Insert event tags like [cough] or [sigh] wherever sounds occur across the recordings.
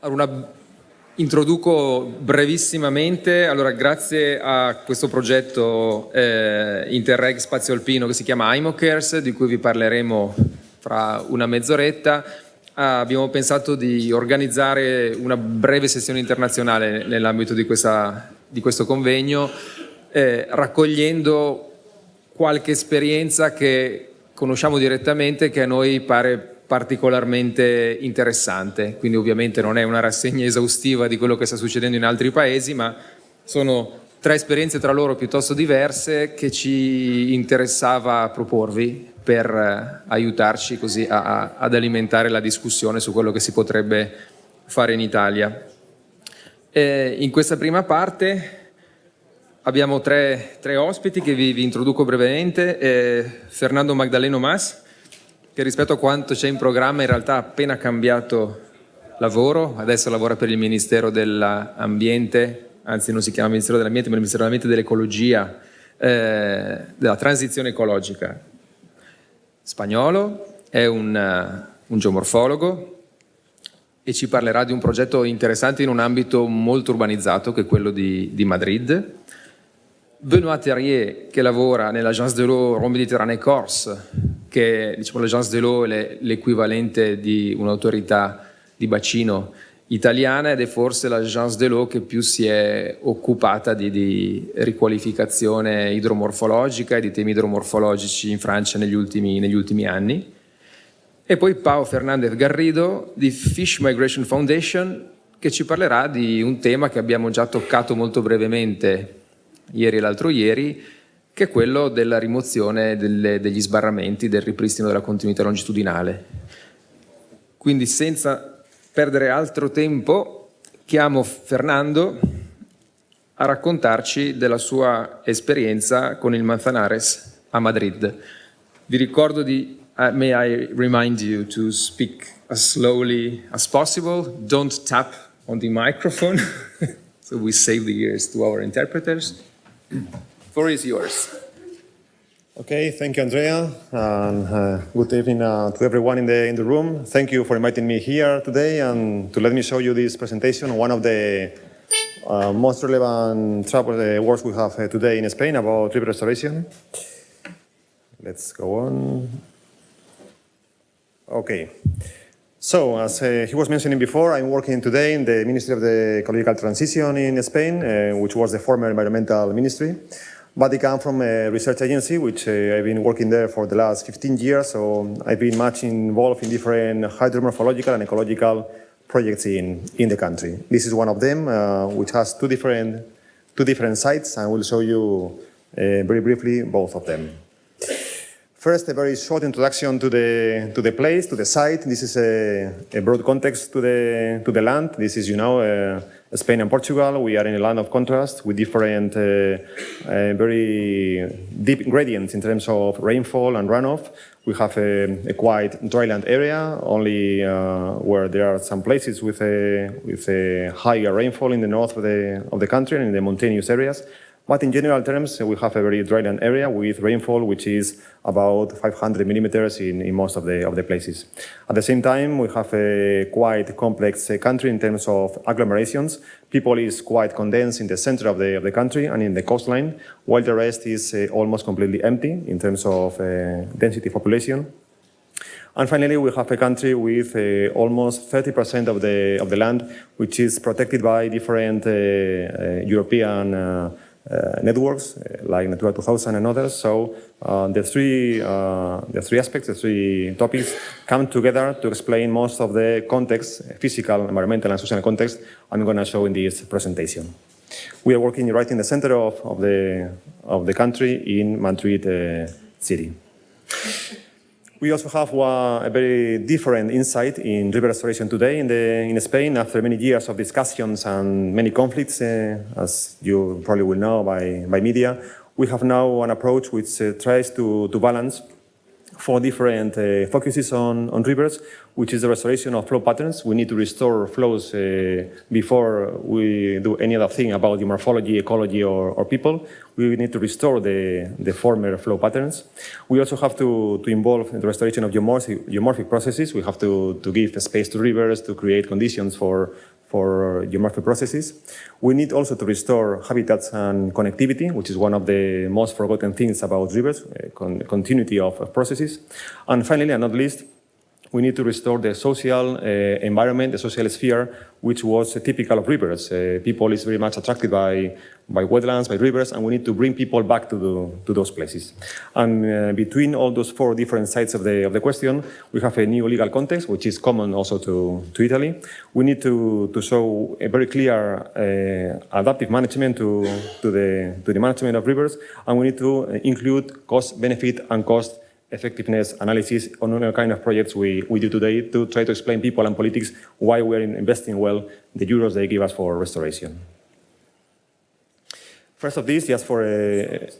Una, introduco brevissimamente, allora grazie a questo progetto eh, Interreg Spazio Alpino che si chiama IMOCARES, di cui vi parleremo fra una mezz'oretta, abbiamo pensato di organizzare una breve sessione internazionale nell'ambito di, di, questo convegno, eh, raccogliendo qualche esperienza che conosciamo direttamente che a noi pare particolarmente interessante, quindi ovviamente non è una rassegna esaustiva di quello che sta succedendo in altri paesi, ma sono tre esperienze tra loro piuttosto diverse che ci interessava proporvi per eh, aiutarci così a, a, ad alimentare la discussione su quello che si potrebbe fare in Italia. E in questa prima parte abbiamo tre, tre ospiti che vi, vi introduco brevemente, eh, Fernando Magdaleno Mas, che rispetto a quanto c'è in programma in realtà ha appena cambiato lavoro, adesso lavora per il Ministero dell'Ambiente, anzi non si chiama Ministero dell'Ambiente ma il Ministero dell'Ambiente dell'Ecologia, eh, della transizione ecologica. Spagnolo, è un, uh, un geomorfologo e ci parlerà di un progetto interessante in un ambito molto urbanizzato che è quello di, di Madrid. Benoît Terrier che lavora nell'Agence de l'eau Méditerranée Corse, che diciamo, l'Agence de l'eau è l'equivalente di un'autorità di bacino italiana ed è forse l'Agence de l'eau che più si è occupata di, di, riqualificazione idromorfologica e di temi idromorfologici in Francia negli ultimi, negli ultimi anni. E poi Pao Fernandez Garrido di Fish Migration Foundation che ci parlerà di un tema che abbiamo già toccato molto brevemente ieri e l'altro ieri, che è quello della rimozione delle, degli sbarramenti, del ripristino della continuità longitudinale. Quindi senza perdere altro tempo, chiamo Fernando a raccontarci della sua esperienza con il Manzanares a Madrid. Vi ricordo di, uh, may I remind you to speak as slowly as possible, don't tap on the microphone, [laughs] so we save the ears to our interpreters. Floor is yours. Okay, thank you, Andrea, and uh, good evening uh, to everyone in the in the room. Thank you for inviting me here today and to let me show you this presentation. One of the uh, most relevant travel uh, works we have uh, today in Spain about river restoration. Let's go on. Okay. So, as uh, he was mentioning before, I'm working today in the Ministry of the Ecological Transition in Spain, uh, which was the former environmental ministry. But I come from a research agency, which uh, I've been working there for the last 15 years, so I've been much involved in different hydromorphological and ecological projects in, in the country. This is one of them, uh, which has two different, two different sites, and we'll show you uh, very briefly both of them. First, a very short introduction to the, to the place, to the site. This is a, a broad context to the, to the land. This is, you know, uh, Spain and Portugal. We are in a land of contrast with different, uh, uh, very deep gradients in terms of rainfall and runoff. We have a, a quite dryland area, only uh, where there are some places with a, with a higher rainfall in the north of the, of the country and in the mountainous areas. But in general terms, we have a very dryland area with rainfall, which is about 500 millimeters in, in most of the, of the places. At the same time, we have a quite complex uh, country in terms of agglomerations. People is quite condensed in the center of the, of the country and in the coastline, while the rest is uh, almost completely empty in terms of uh, density population. And finally, we have a country with uh, almost 30% of the, of the land, which is protected by different uh, uh, European networks uh, like Natura 2000 and others. So uh, the three the three aspects, the three topics come together to explain most of the context, physical, environmental, and social context I'm going to show in this presentation. We are working right in the center of, of the of the country in Madrid city. We also have one, a very different insight in river restoration today in, the, in Spain after many years of discussions and many conflicts, uh, as you probably will know by, by media. We have now an approach which uh, tries to, to balance four different uh, focuses on, on rivers, which is the restoration of flow patterns. We need to restore flows before we do any other thing about the morphology, ecology, or, or, people. We need to restore the, the former flow patterns. We also have to, to involve the restoration of geomorphic, geomorphic processes. We have to, to give space to rivers to create conditions for for geomorphic processes. We need also to restore habitats and connectivity, which is one of the most forgotten things about rivers, uh, con continuity of, of, processes. And finally, and not least, we need to restore the social uh, environment, the social sphere, which was uh, typical of rivers. Uh, people is very much attracted by, by wetlands, by rivers, and we need to bring people back to, the, to those places. And uh, between all those four different sides of the, of the question, we have a new legal context, which is common also to, to Italy. We need to, to show a very clear uh, adaptive management to, to, the, to the management of rivers, and we need to include cost, benefit, and cost effectiveness analysis on all kind of projects we, we do today to try to explain people and politics why we're investing well the euros they give us for restoration. First of this, just for a,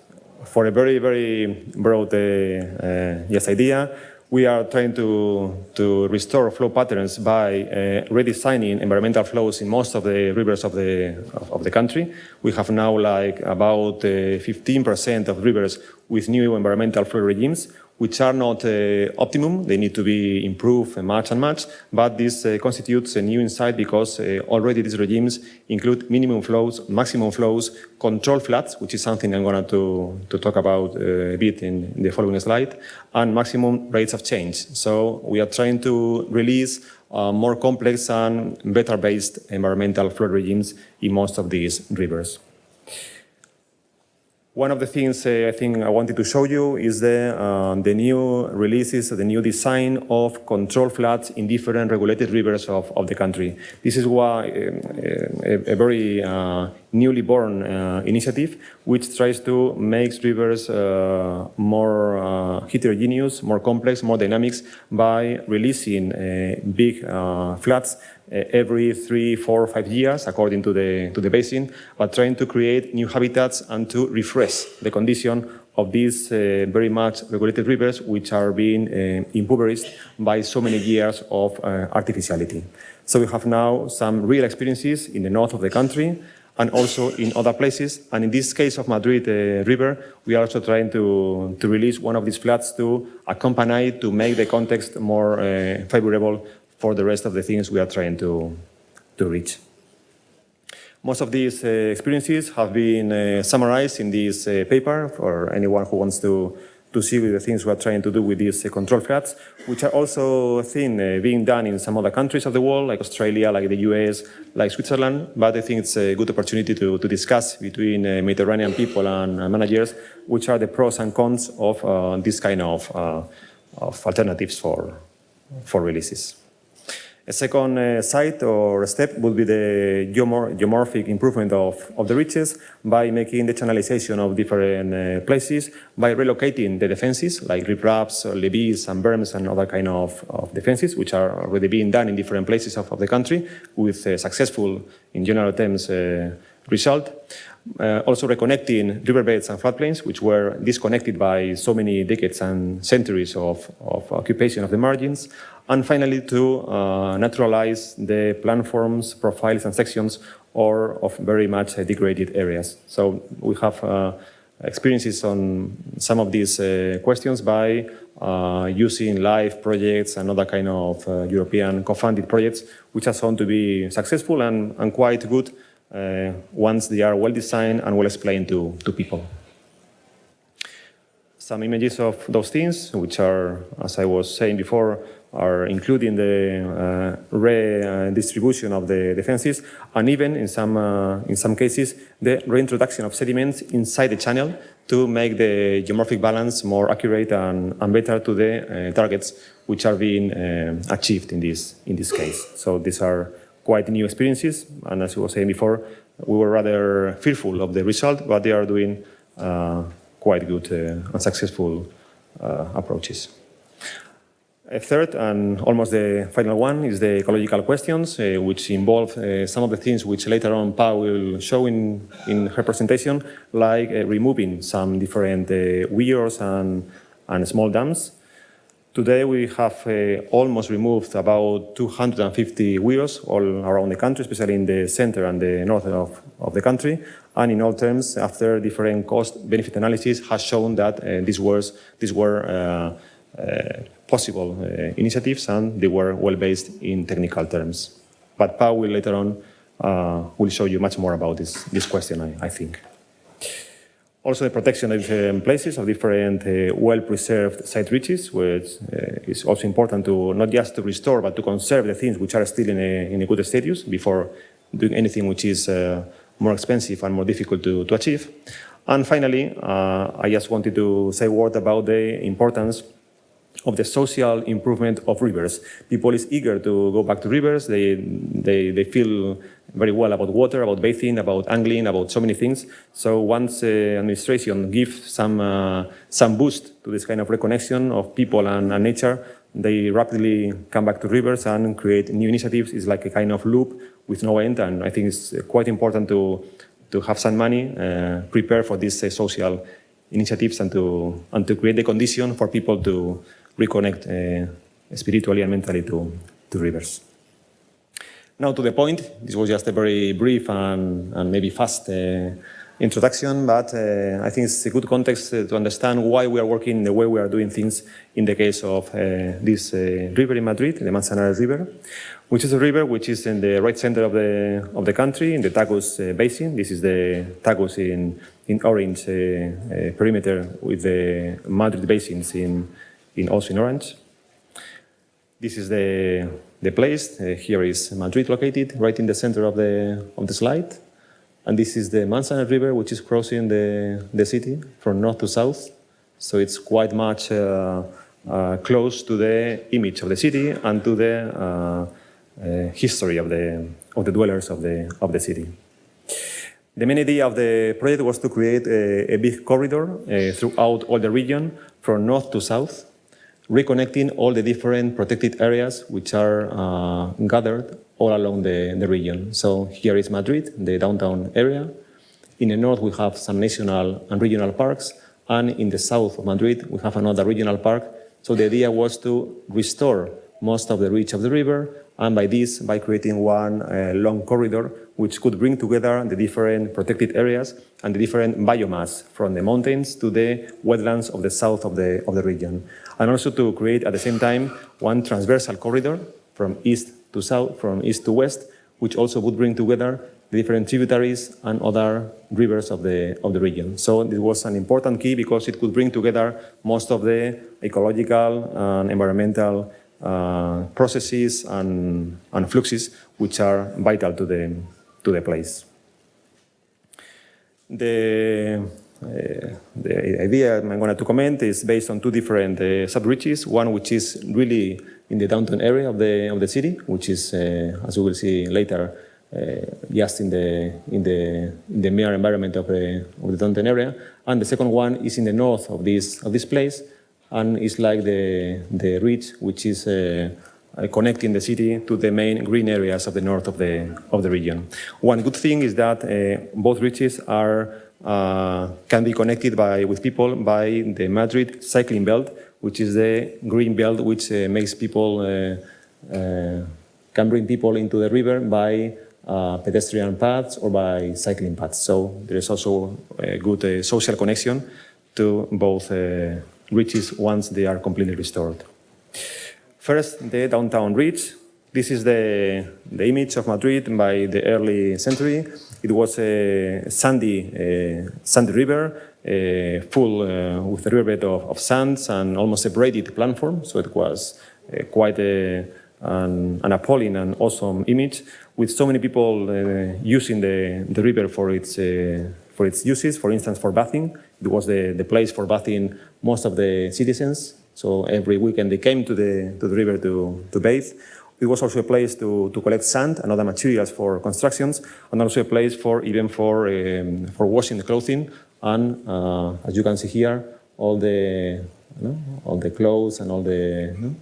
for a very, very broad uh, uh, yes, idea, we are trying to, to restore flow patterns by uh, redesigning environmental flows in most of the rivers of the, of, of the country. We have now like about 15% uh, of rivers with new environmental flow regimes which are not uh, optimum. They need to be improved much and much, but this uh, constitutes a new insight because uh, already these regimes include minimum flows, maximum flows, control floods, which is something I'm going to, to talk about uh, a bit in, the following slide, and maximum rates of change. So we are trying to release uh, more complex and better based environmental flood regimes in most of these rivers. One of the things uh, I think I wanted to show you is the, uh, the new releases, the new design of control floods in different regulated rivers of, of the country. This is why uh, a, a, very uh, newly born uh, initiative which tries to make rivers uh, more heterogeneous, more complex, more dynamics by releasing big floods uh, every three, four, five years, according to the, to the basin, but trying to create new habitats and to refresh the condition of these uh, very much regulated rivers, which are being uh, impoverished by so many years of uh, artificiality. So we have now some real experiences in the north of the country and also in other places. And in this case of Madrid uh, River, we are also trying to, to release one of these floods to accompany, to make the context more uh, favorable for the rest of the things we are trying to, to reach. Most of these uh, experiences have been uh, summarized in this uh, paper for anyone who wants to, to see the things we are trying to do with these uh, control floods, which are also seen uh, being done in some other countries of the world, like Australia, like the US, like Switzerland. But I think it's a good opportunity to, to discuss between uh, Mediterranean people and managers, which are the pros and cons of this kind of, of alternatives for, for releases. A second uh, site or step would be the geomor geomorphic improvement of, of the reaches by making the channelization of different uh, places, by relocating the defenses like riprapes, levees and berms and other kind of, of defenses, which are already being done in different places of, of the country with uh, successful, in general terms, uh, result. Uh, also reconnecting riverbeds and floodplains, which were disconnected by so many decades and centuries of, of occupation of the margins, and finally, to uh, naturalize the planforms, profiles, and sections or of very much uh, degraded areas. So we have uh, experiences on some of these uh, questions by uh, using LIFE projects and other kind of European co-funded projects, which are shown to be successful and, and quite good once they are well designed and well explained to, to people some images of those things, which are, as I was saying before, are including the uh, redistribution of the defenses, and even in some, uh, in some cases, the reintroduction of sediments inside the channel to make the geomorphic balance more accurate and, and better to the uh, targets which are being uh, achieved in this, in this case. So these are quite new experiences, and as I was saying before, we were rather fearful of the result, but they are doing uh, quite good uh, and successful approaches. A third and almost the final one is the ecological questions, uh, which involve uh, some of the things which later on Pau will show in, in her presentation, like uh, removing some different uh, weirs and, and small dams. Today we have uh, almost removed about 250 weirs all around the country, especially in the center and the north of, of the country. And in all terms, after different cost-benefit analysis has shown that uh, these, these were uh, uh possible uh, initiatives and they were well-based in technical terms. But Pau will later on uh, will show you much more about this, this question, I, I think. Also the protection of different places, of different uh, well-preserved site reaches, which uh, is also important to not just to restore, but to conserve the things which are still in a, in a good status before doing anything which is uh, more expensive and more difficult to, to achieve. And finally, uh, I just wanted to say a word about the importance of the social improvement of rivers. People is eager to go back to rivers. They, they, they feel very well about water, about bathing, about angling, about so many things. So once uh, administration gives some, uh, some boost to this kind of reconnection of people and, and, nature, they rapidly come back to rivers and create new initiatives. It's like a kind of loop with no end, and I think it's quite important to, to have some money, uh, prepare for these uh, social initiatives and to, and to create the condition for people to reconnect uh, spiritually and mentally to, to rivers. Now to the point, this was just a very brief and, and maybe fast uh, introduction, but uh, I think it's a good context uh, to understand why we are working the way we are doing things in the case of uh, this uh, river in Madrid, the Manzanares River, which is a river which is in the right center of the, of the country, in the Tagus Basin. This is the Tagus in, in orange perimeter with the Madrid basins in, in also in orange. This is the, the place. Uh, here is Madrid located, right in the center of the, of the slide. And this is the Manzanares River, which is crossing the, the city from north to south. So it's quite much uh, uh, close to the image of the city and to the uh, uh, history of the, of the dwellers of the, of the city. The main idea of the project was to create a, a big corridor uh, throughout all the region from north to south reconnecting all the different protected areas which are uh, gathered all along the, the region. So here is Madrid, the downtown area. In the north, we have some national and regional parks. And in the south of Madrid, we have another regional park. So the idea was to restore most of the reach of the river, and by this, by creating one uh, long corridor, which could bring together the different protected areas and the different biomass from the mountains to the wetlands of the south of the, of the region and also to create at the same time one transversal corridor from east to south, from east to west, which also would bring together the different tributaries and other rivers of the, of the region. So this was an important key because it could bring together most of the ecological and environmental uh, processes and, and fluxes which are vital to the, to the place. The the idea I'm going to comment is based on two different uh, sub-reaches, one which is really in the downtown area of the, of the city, which is, uh, as we will see later, just in the, in, the, in the mere environment of the, of the downtown area. And the second one is in the north of this, of this place, and it's like the, the ridge which is uh, connecting the city to the main green areas of the north of the, of the region. One good thing is that uh, both ridges are uh, can be connected by, with people by the Madrid cycling belt, which is the green belt which uh, makes people, uh, uh can bring people into the river by uh, pedestrian paths or by cycling paths. So there is also a good uh, social connection to both reaches once they are completely restored. First, the downtown reach. This is the, the image of Madrid by the early century. It was a sandy, sandy river, full uh, with a riverbed of, of sands and almost a braided platform. So it was uh, quite a, an, an, appalling and awesome image with so many people uh, using the, the river for its, for its uses. For instance, for bathing. It was the, the place for bathing most of the citizens. So every weekend they came to the, to the river to, to bathe. It was also a place to, to collect sand and other materials for constructions, and also a place for even for, um, for washing the clothing. And uh, as you can see here, all the, you know, all the clothes and all the you know,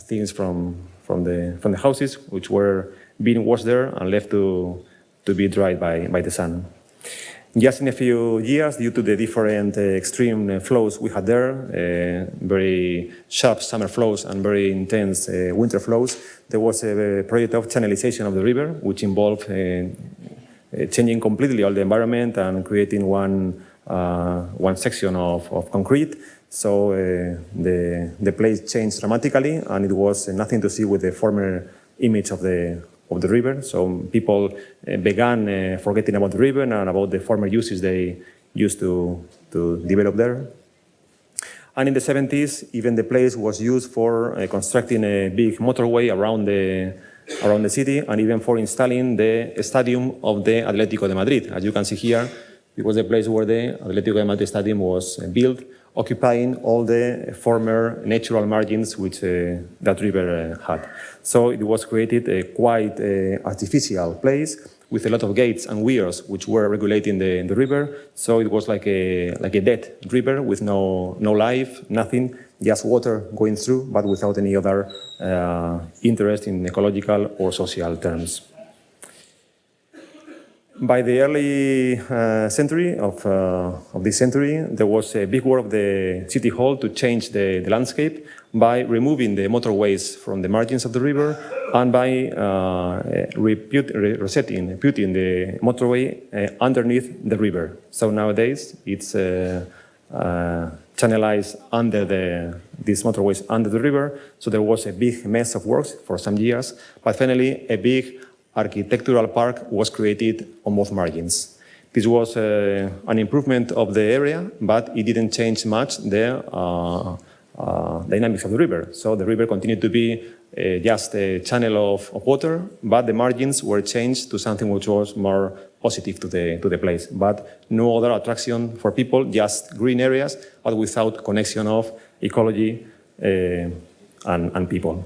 things from, from, the, from the houses, which were being washed there and left to, to be dried by, by the sun. Just in a few years, due to the different uh, extreme uh, flows we had there, uh, very sharp summer flows and very intense uh, winter flows, there was a project of channelization of the river, which involved uh, uh, changing completely all the environment and creating one, one section of, of concrete. So the, the place changed dramatically and it was nothing to see with the former image of the, of the river. So people uh, began uh, forgetting about the river and about the former uses they used to, to develop there. And in the 70s, even the place was used for uh, constructing a big motorway around the, around the city and even for installing the stadium of the Atlético de Madrid. As you can see here, it was the place where the Atlético de Madrid stadium was built occupying all the former natural margins which uh, that river uh, had. So it was created a quite uh, artificial place with a lot of gates and weirs which were regulating the, the river. So it was like a, like a dead river with no, no life, nothing, just water going through, but without any other uh, interest in ecological or social terms. By the early uh, century of, uh, of this century, there was a big work of the city hall to change the, the landscape by removing the motorways from the margins of the river and by uh, reput resetting, putting the motorway uh, underneath the river. So nowadays it's uh, uh, channelized under the, these motorways under the river. So there was a big mess of works for some years, but finally a big architectural park was created on both margins. This was uh, an improvement of the area, but it didn't change much the uh, uh, dynamics of the river. So the river continued to be uh, just a channel of, of, water, but the margins were changed to something which was more positive to the, to the place. But no other attraction for people, just green areas, but without connection of ecology uh, and, and people.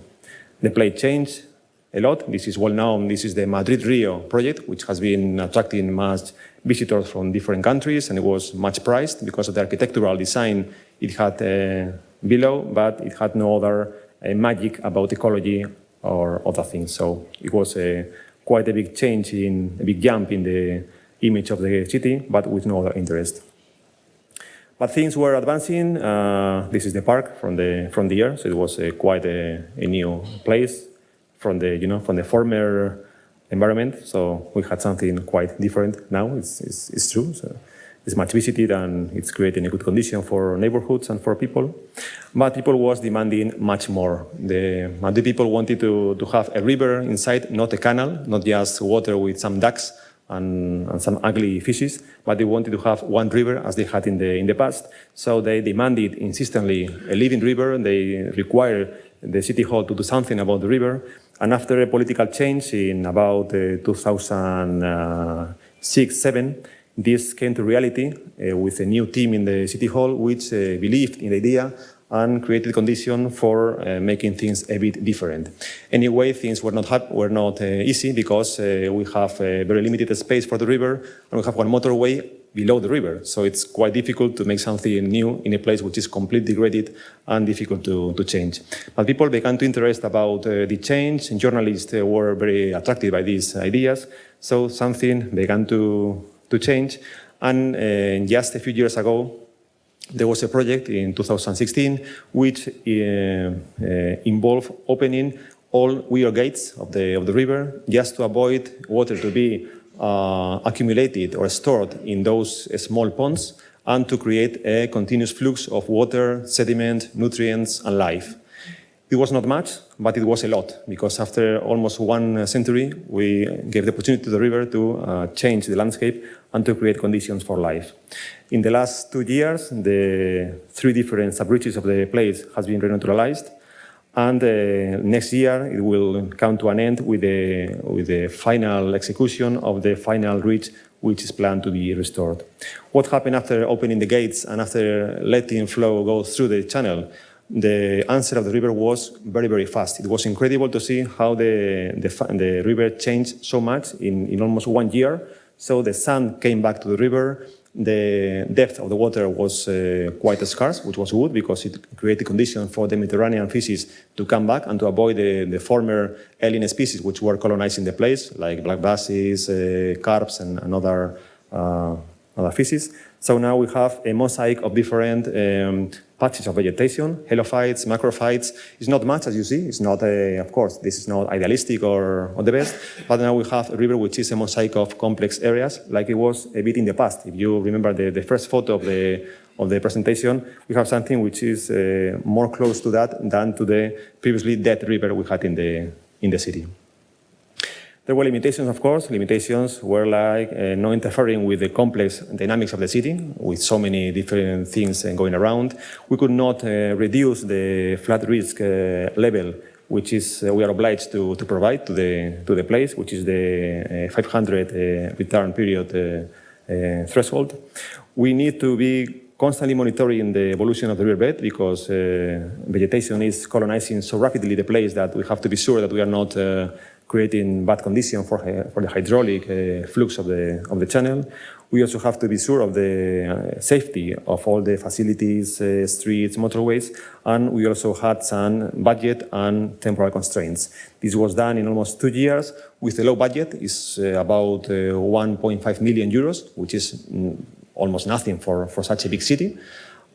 The place changed, a lot. This is well known. This is the Madrid Rio project, which has been attracting much visitors from different countries, and it was much prized because of the architectural design it had uh, below, but it had no other uh, magic about ecology or other things. So it was a, quite a big change in a big jump in the image of the city, but with no other interest. But things were advancing. Uh, this is the park from the from the air, so it was uh, quite a, a new place from the, you know, from the former environment. So we had something quite different now, it's, it's, it's true. So it's much visited and it's creating a good condition for neighborhoods and for people. But people was demanding much more. The Madrid people wanted to, to have a river inside, not a canal, not just water with some ducks and, and, some ugly fishes, but they wanted to have one river as they had in the, in the past. So they demanded insistently a living river. And they required the city hall to do something about the river. And after a political change in about uh, 2006-7, this came to reality uh, with a new team in the City Hall which uh, believed in the idea and created conditions for uh, making things a bit different. Anyway, things were not, were not uh, easy because uh, we have a very limited space for the river and we have one motorway below the river. So it's quite difficult to make something new in a place which is completely degraded and difficult to, to change. But people began to interest about uh, the change. And journalists uh, were very attracted by these ideas. So something began to, to change. And uh, just a few years ago, there was a project in 2016 which uh, uh, involved opening all weir gates of the, of the river just to avoid water to be accumulated or stored in those small ponds and to create a continuous flux of water, sediment, nutrients, and life. It was not much, but it was a lot, because after almost one century, we gave the opportunity to the river to uh, change the landscape and to create conditions for life. In the last two years, the three different sub-reaches of the place has been renaturalized, and uh, next year, it will come to an end with the, with the final execution of the final reach, which is planned to be restored. What happened after opening the gates and after letting flow go through the channel? The answer of the river was very, very fast. It was incredible to see how the, the, the river changed so much in, in almost one year. So the sand came back to the river, the depth of the water was uh, quite scarce, which was good because it created conditions for the Mediterranean fishes to come back and to avoid the, the former alien species which were colonizing the place, like black basses, uh, carps, and, and other uh, other fishes. So now we have a mosaic of different um, patches of vegetation, helophytes, macrophytes. It's not much as you see. It's not, a, of course, this is not idealistic or, or the best, but now we have a river which is a mosaic of complex areas like it was a bit in the past. If you remember the, the first photo of the, of the presentation, we have something which is uh, more close to that than to the previously dead river we had in the, in the city. There were limitations, of course. Limitations were like uh, interfering with the complex dynamics of the city, with so many different things uh, going around. We could not uh, reduce the flood risk uh, level, which is uh, we are obliged to, to provide to the, to the place, which is the uh, 500 return period threshold. We need to be constantly monitoring the evolution of the riverbed because vegetation is colonizing so rapidly the place that we have to be sure that we are not creating bad conditions for, for the hydraulic uh, flux of the, of the channel. We also have to be sure of the uh, safety of all the facilities, uh, streets, motorways, and we also had some budget and temporal constraints. This was done in almost two years with a low budget, it's uh, about uh, 1.5 million euros, which is mm, almost nothing for, for such a big city.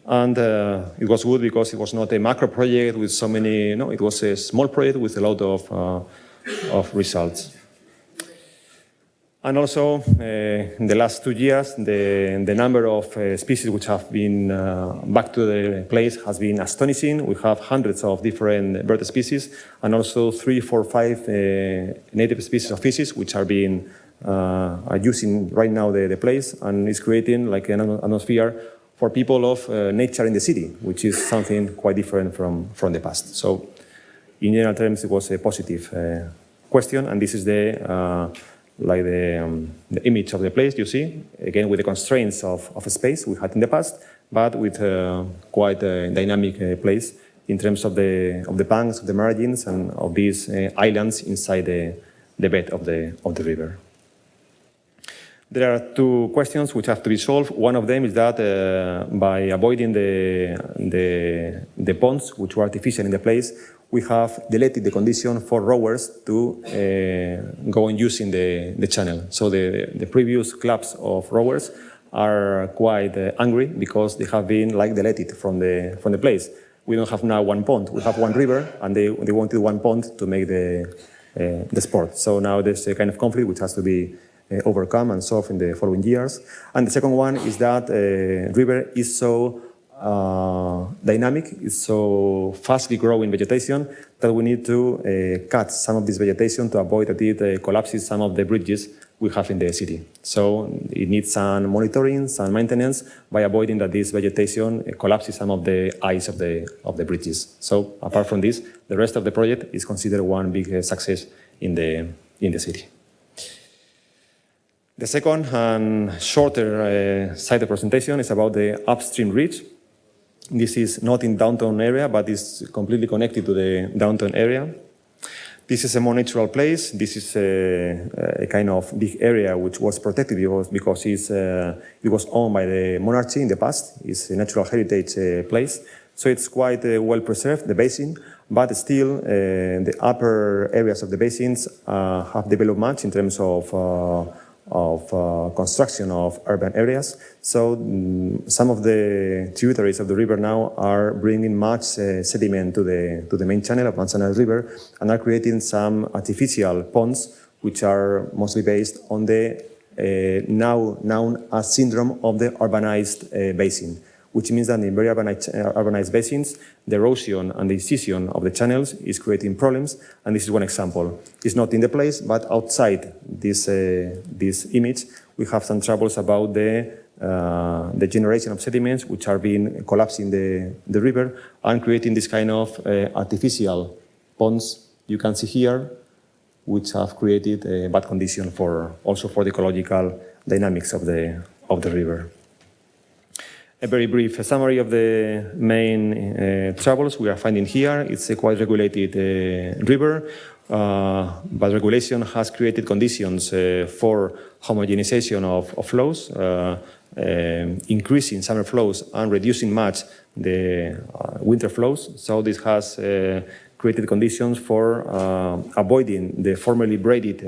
And uh, it was good because it was not a macro project with so many, no, it was a small project with a lot of uh, of results. And also, uh, in the last two years, the, the number of uh, species which have been uh, back to the place has been astonishing. We have hundreds of different bird species and also three, four, five native species of fishes which are being uh, are using right now the, the place and is creating like an atmosphere for people of uh, nature in the city, which is something quite different from, from the past. So in general terms, it was a positive uh, question, and this is the uh, like the, um, the, image of the place you see, again with the constraints of, of space we had in the past, but with uh, quite a dynamic uh, place in terms of the, of the banks, of the margins, and of these uh, islands inside the, the bed of the, of the river. There are two questions which have to be solved. One of them is that uh, by avoiding the, the, the ponds, which were artificial in the place, we have deleted the condition for rowers to uh, go on using the, the channel. So the, the previous clubs of rowers are quite uh, angry because they have been like deleted from the, from the place. We don't have now one pond, we have one river and they, they wanted one pond to make the, uh, the sport. So now there's a kind of conflict which has to be uh, overcome and solved in the following years. And the second one is that uh, river is so uh, dynamic, it's so fastly growing vegetation that we need to uh, cut some of this vegetation to avoid that it uh, collapses some of the bridges we have in the city. So it needs some monitoring, some maintenance by avoiding that this vegetation uh, collapses some of the ice of the, of the bridges. So apart from this, the rest of the project is considered one big uh, success in the, in the city. The second and shorter uh, side of presentation is about the upstream reach. This is not in downtown area, but is completely connected to the downtown area. This is a more natural place. This is a, a kind of big area which was protected because, because it's, uh, it was owned by the monarchy in the past. It's a natural heritage uh, place. So it's quite uh, well preserved, the basin, but still uh, the upper areas of the basins uh, have developed much in terms of uh, of uh, construction of urban areas. So um, some of the tributaries of the river now are bringing much uh, sediment to the, to the main channel of Manzanares River and are creating some artificial ponds which are mostly based on the uh, now known as syndrome of the urbanized uh, basin which means that in very urbanized, uh, urbanized basins, the erosion and the incision of the channels is creating problems, and this is one example. It's not in the place, but outside this, uh, this image, we have some troubles about the, uh, the generation of sediments which are being collapsing the, the river and creating this kind of uh, artificial ponds you can see here, which have created a bad condition for also for the ecological dynamics of the, of the river a very brief summary of the main uh, troubles we are finding here. It's a quite regulated uh, river, uh, but regulation has created conditions uh, for homogenization of, of flows, uh, uh, increasing summer flows and reducing much the winter flows. So this has created conditions for avoiding the formerly braided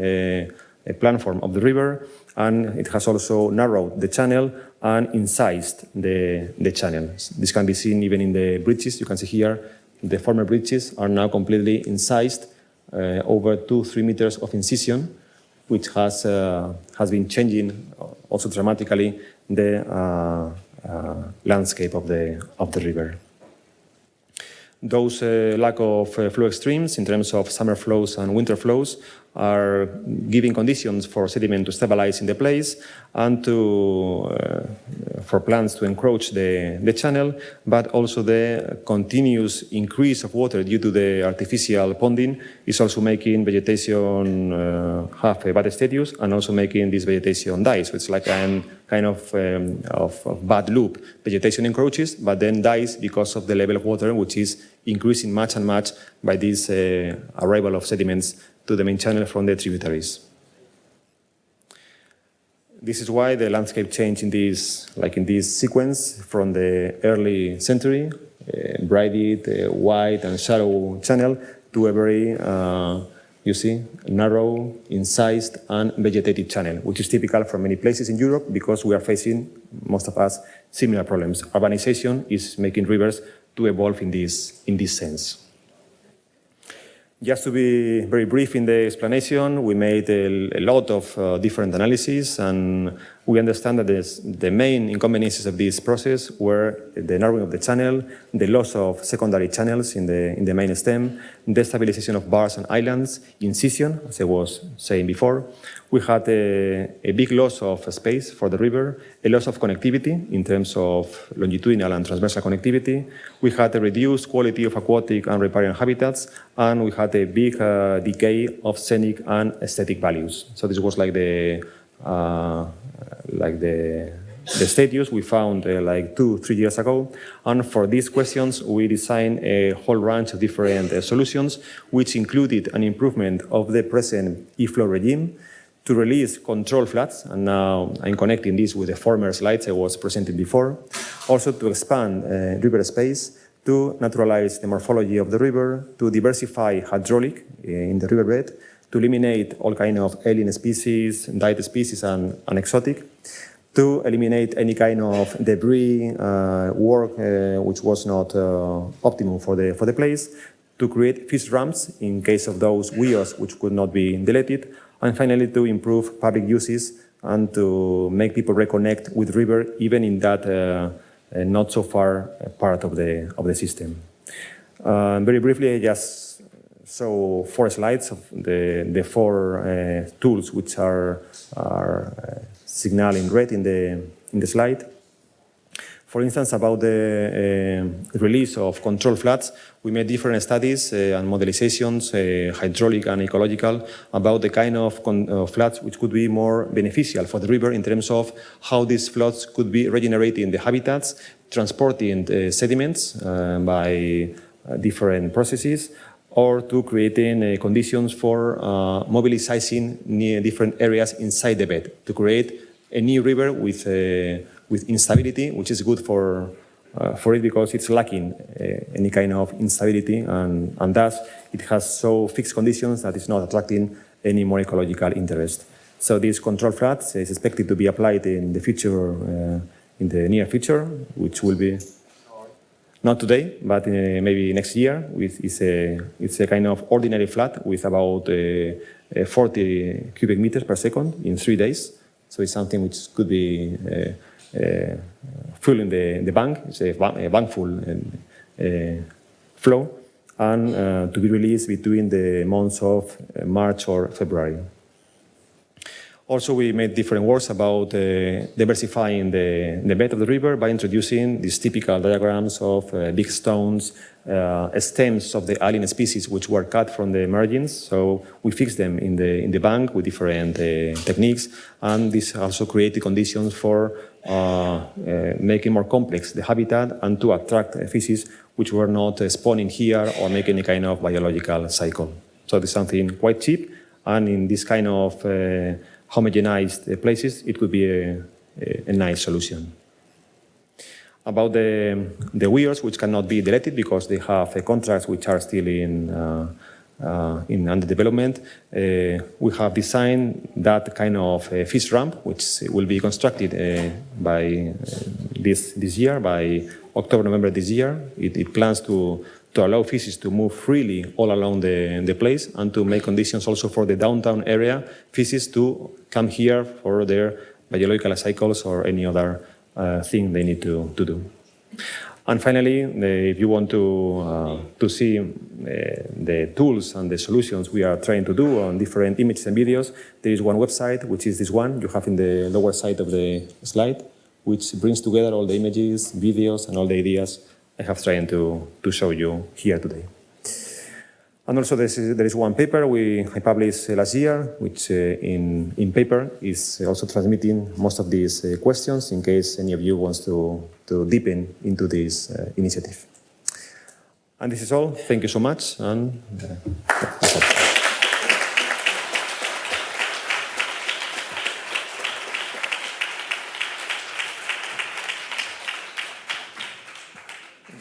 platform of the river, and it has also narrowed the channel and incised the, the channel. This can be seen even in the bridges. You can see here the former bridges are now completely incised, uh, over two, three meters of incision, which has, uh, has been changing also dramatically the uh, uh landscape of the, of the river. Those uh, lack of uh, flow extremes in terms of summer flows and winter flows are giving conditions for sediment to stabilize in the place and to, uh, for plants to encroach the, the channel, but also the continuous increase of water due to the artificial ponding is also making vegetation uh, have a bad status and also making this vegetation die. So it's like a kind of, um, of, of bad loop. Vegetation encroaches, but then dies because of the level of water, which is increasing much and much by this uh, arrival of sediments to the main channel from the tributaries. This is why the landscape changed in this, like in this sequence from the early century, uh, braided, uh, wide and shallow channel to a very, uh, you see, narrow, incised and vegetated channel, which is typical for many places in Europe because we are facing, most of us, similar problems. Urbanization is making rivers to evolve in this, in this sense. Just to be very brief in the explanation, we made a, a lot of uh, different analyses and we understand that this, the main inconveniences of this process were the narrowing of the channel, the loss of secondary channels in the, in the main stem, the stabilization of bars and islands, incision, as I was saying before. We had a, a big loss of space for the river, a loss of connectivity in terms of longitudinal and transversal connectivity. We had a reduced quality of aquatic and riparian habitats, and we had a big uh, decay of scenic and aesthetic values. So this was like the uh, like the the status we found uh, like two, three years ago. And for these questions, we designed a whole range of different uh, solutions, which included an improvement of the present e-flow regime, to release control floods, and now I'm connecting this with the former slides I was presenting before. Also to expand uh, river space, to naturalize the morphology of the river, to diversify hydraulic uh, in the riverbed, to eliminate all kind of alien species, diet species, and, and exotic, to eliminate any kind of debris uh, work uh, which was not uh, optimum for the, for the place, to create fish ramps in case of those weirs which could not be deleted, and finally to improve public uses and to make people reconnect with river even in that uh, uh not so far part of the, of the system. Uh, very briefly, I just show four slides of the, the four uh, tools which are, are uh, signaled in red in the, in the slide. For instance, about the uh, release of control floods, we made different studies uh, and modelizations, uh, hydraulic and ecological, about the kind of uh, floods which could be more beneficial for the river in terms of how these floods could be regenerating the habitats, transporting sediments uh, by uh, different processes, or to creating conditions for mobilizing different areas inside the bed to create a new river with with instability, which is good for, uh, for it because it's lacking uh, any kind of instability and, and thus it has so fixed conditions that it's not attracting any more ecological interest. So this control floods is expected to be applied in the future, uh, in the near future, which will be not today, but uh, maybe next year. With, it's, a, it's a kind of ordinary flood with about uh, uh, 40 cubic meters per second in three days. So it's something which could be uh, filling the, the bank, it's a, a bankful uh, flow, and to be released between the months of March or February. Also, we made different works about uh, diversifying the, the, bed of the river by introducing these typical diagrams of uh, big stones, uh, stems of the alien species which were cut from the margins. So we fixed them in the, in the bank with different techniques, and this also created conditions for making more complex the habitat and to attract fishes which were not uh, spawning here or make any kind of biological cycle. So it's something quite cheap and in this kind of homogenized places it could be a, a, a nice solution about the, the weirs, which cannot be deleted because they have uh, contracts which are still in, uh, uh, in under development, uh, we have designed that kind of uh, fish ramp, which will be constructed uh, by uh, this this year, by October, November this year. It, it, plans to to allow fishes to move freely all along the, the place and to make conditions also for the downtown area fishes to come here for their biological cycles or any other uh, thing they need to, to do. And finally, the, if you want to, uh, to see uh, the tools and the solutions we are trying to do on different images and videos, there is one website, which is this one you have in the lower side of the slide, which brings together all the images, videos, and all the ideas I have tried to, to show you here today. And also is, there is one paper we I published last year, which uh, in, in paper is also transmitting most of these uh, questions in case any of you wants to, to deepen into this uh, initiative. And this is all. Thank you so much. And,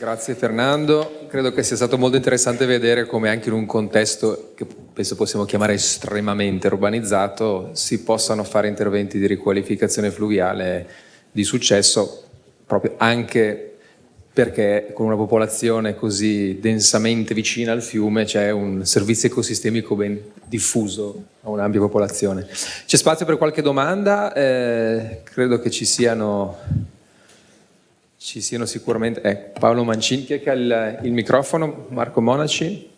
Grazie Fernando, credo che sia stato molto interessante vedere come anche in un contesto che penso possiamo chiamare estremamente urbanizzato si possano fare interventi di riqualificazione fluviale di successo proprio anche perché con una popolazione così densamente vicina al fiume c'è un servizio ecosistemico ben diffuso a un'ampia popolazione. C'è spazio per qualche domanda? Eh, credo che ci siano ci siano sicuramente... Eh, Paolo Mancini, chi è che ha il, il microfono? Marco Monaci?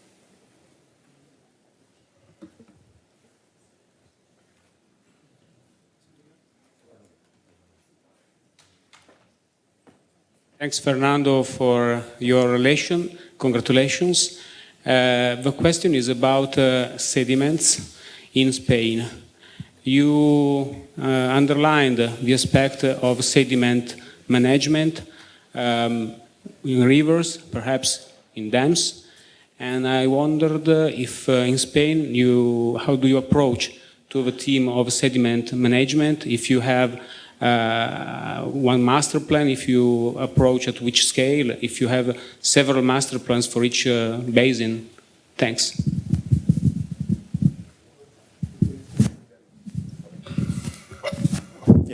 Thanks, Fernando, for your relation. Congratulations. Uh, the question is about uh, sediments in Spain. You uh, underlined the aspect of sediment management um, in rivers, perhaps in dams. And I wondered if uh, in Spain, you, how do you approach to the team of sediment management, if you have uh, one master plan, if you approach at which scale, if you have several master plans for each uh, basin. Thanks.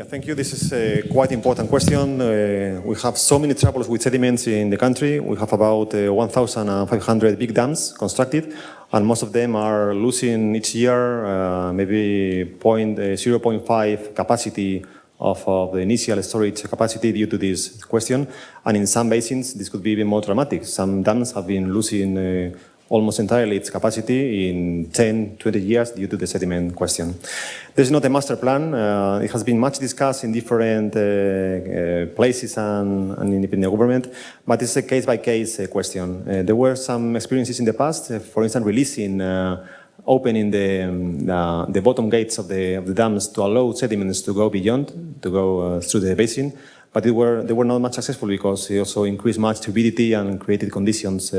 Thank you. This is a quite important question. Uh, we have so many troubles with sediments in the country. We have about uh, 1,500 big dams constructed, and most of them are losing each year uh, maybe point, uh, 0.5 capacity of, of, the initial storage capacity due to this question. And in some basins, this could be even more dramatic. Some dams have been losing uh, almost entirely its capacity in 10, 20 years due to the sediment question. There's not a master plan. Uh, it has been much discussed in different uh, uh, places and, and, in the government, but it's a case-by-case -case uh, question. Uh, there were some experiences in the past, uh, for instance, releasing opening the, um, the bottom gates of the, of the dams to allow sediments to go beyond, to go through the basin, but they were, they were not much successful because it also increased much turbidity and created conditions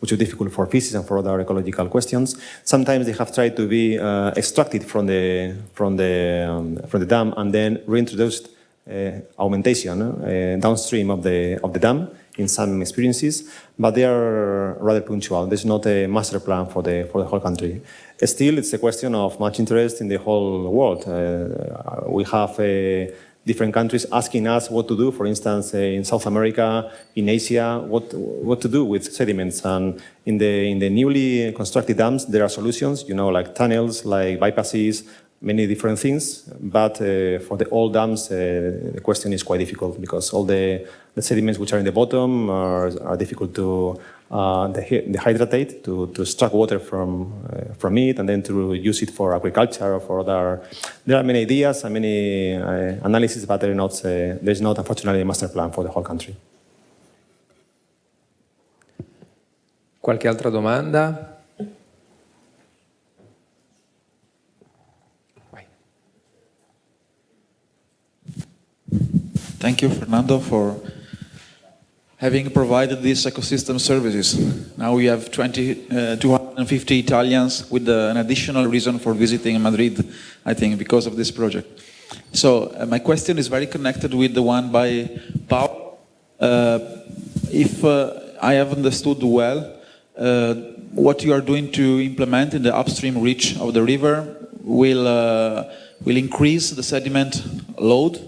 which are difficult for physics and for other ecological questions. Sometimes they have tried to be uh, extracted from the, from, the, um, from the dam and then reintroduced uh, augmentation uh, downstream of the, of the dam in some experiences, but they are rather punctual. There's not a master plan for the, for the whole country. Still, it's a question of much interest in the whole world. Uh, we have a different countries asking us what to do, for instance, uh, in South America, in Asia, what, what to do with sediments. And in the, in the newly constructed dams, there are solutions, you know, like tunnels, like bypasses, many different things. But uh, for the old dams, uh, the question is quite difficult because all the, the sediments which are in the bottom are, are difficult to uh, the, the hydratate to, to extract water from, uh, from it and then to use it for agriculture or for other. There are many ideas and many uh, analyses, but not, uh, there's not, unfortunately, a master plan for the whole country. Qualche altra domanda? Thank you, Fernando, for having provided these ecosystem services. Now we have 20, uh, 250 Italians with uh, an additional reason for visiting Madrid, I think, because of this project. So uh, my question is very connected with the one by Paul. Uh, if uh, I have understood well, uh, what you are doing to implement in the upstream reach of the river will, will increase the sediment load.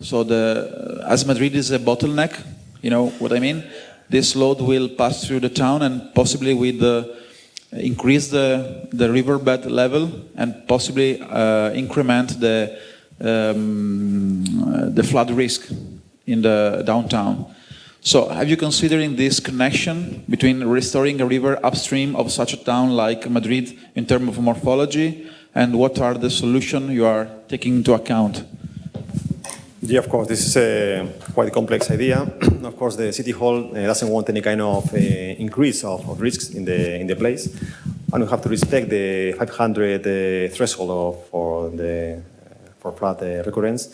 So the, as Madrid is a bottleneck, you know what I mean? This load will pass through the town and possibly with the, increase the, the riverbed level and possibly uh, increment the, um, the flood risk in the downtown. So have you considering this connection between restoring a river upstream of such a town like Madrid in terms of morphology and what are the solutions you are taking into account? Yeah, of course, this is a quite complex idea. [clears throat] of course, the city hall uh, doesn't want any kind of uh, increase of, of, risks in the in the place, and we have to respect the 500 uh, threshold of, for the for flood uh, recurrence.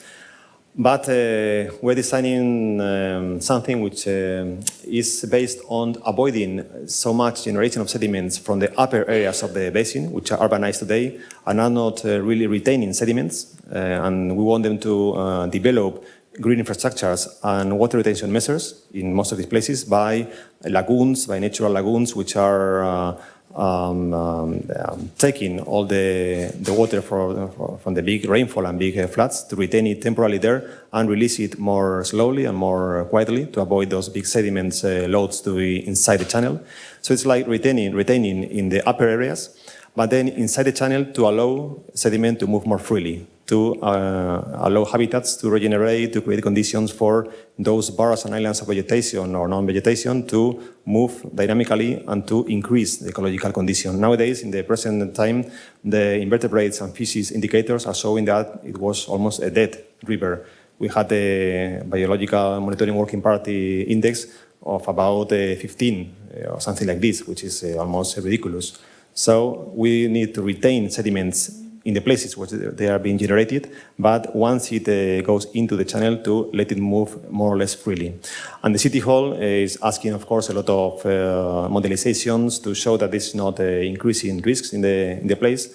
But uh, we're designing um, something which um, is based on avoiding so much generation of sediments from the upper areas of the basin, which are urbanized today, and are not uh, really retaining sediments. Uh, and we want them to uh, develop green infrastructures and water retention measures in most of these places by lagoons, by natural lagoons, which are uh, um, um, um, taking all the, the water for, from the big rainfall and big uh, floods to retain it temporarily there and release it more slowly and more quietly to avoid those big sediments uh, loads to be inside the channel. So it's like retaining, retaining in the upper areas, but then inside the channel to allow sediment to move more freely to uh, allow habitats to regenerate, to create conditions for those bars and islands of vegetation or non-vegetation to move dynamically and to increase the ecological condition. Nowadays, in the present time, the invertebrates and fishes indicators are showing that it was almost a dead river. We had a biological monitoring working party index of about uh, 15 uh, or something like this, which is almost ridiculous. So we need to retain sediments in the places where they are being generated, but once it uh, goes into the channel to let it move more or less freely. And the City Hall is asking, of course, a lot of uh, modelizations to show that this is not uh, increasing risks in the, in the place,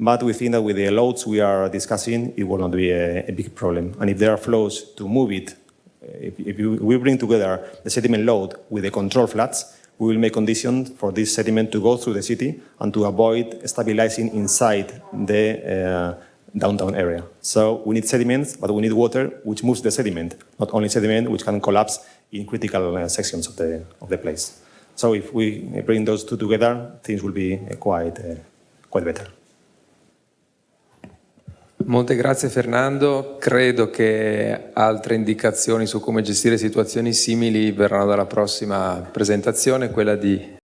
but we think that with the loads we are discussing, it will not be a, a big problem. And if there are flows to move it, uh, if, if we bring together the sediment load with the control floods, we will make conditions for this sediment to go through the city and to avoid stabilizing inside the uh, downtown area. So we need sediments, but we need water which moves the sediment, not only sediment which can collapse in critical uh, sections of the, of the place. So if we bring those two together, things will be uh, quite, uh, quite better. Molte grazie Fernando, credo che altre indicazioni su come gestire situazioni simili verranno dalla prossima presentazione, quella di